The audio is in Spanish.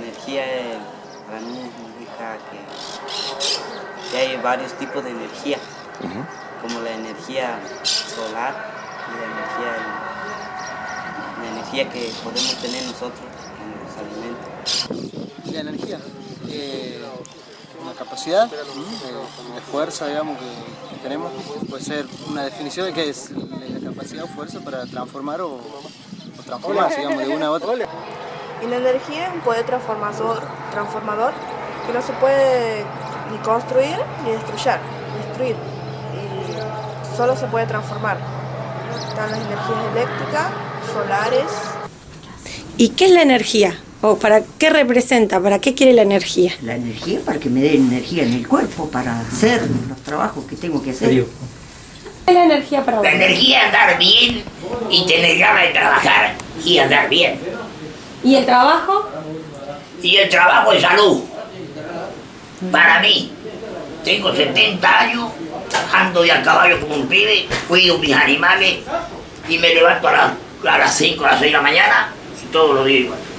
energía eh, para mí significa que, que hay varios tipos de energía, como la energía solar y la energía, la energía que podemos tener nosotros en los alimentos. La energía, eh, una capacidad de, de fuerza digamos, que, que tenemos, puede ser una definición de qué es la capacidad o fuerza para transformar o, o transformarse digamos, de una a otra. Y la energía es un poder transformador, transformador que no se puede ni construir ni destruir, destruir y solo se puede transformar. Están las energías eléctricas, solares. ¿Y qué es la energía? ¿O para qué representa? ¿Para qué quiere la energía? La energía para que me dé energía en el cuerpo, para hacer los trabajos que tengo que hacer. ¿Qué es la energía para vos? La energía es andar bien y tener ganas de trabajar y andar bien. ¿Y el trabajo? Y el trabajo es salud. Para mí, tengo 70 años, trabajando de a caballo como un pibe, cuido mis animales y me levanto a, las, a las 5 a las 6 de la mañana y todos los días igual.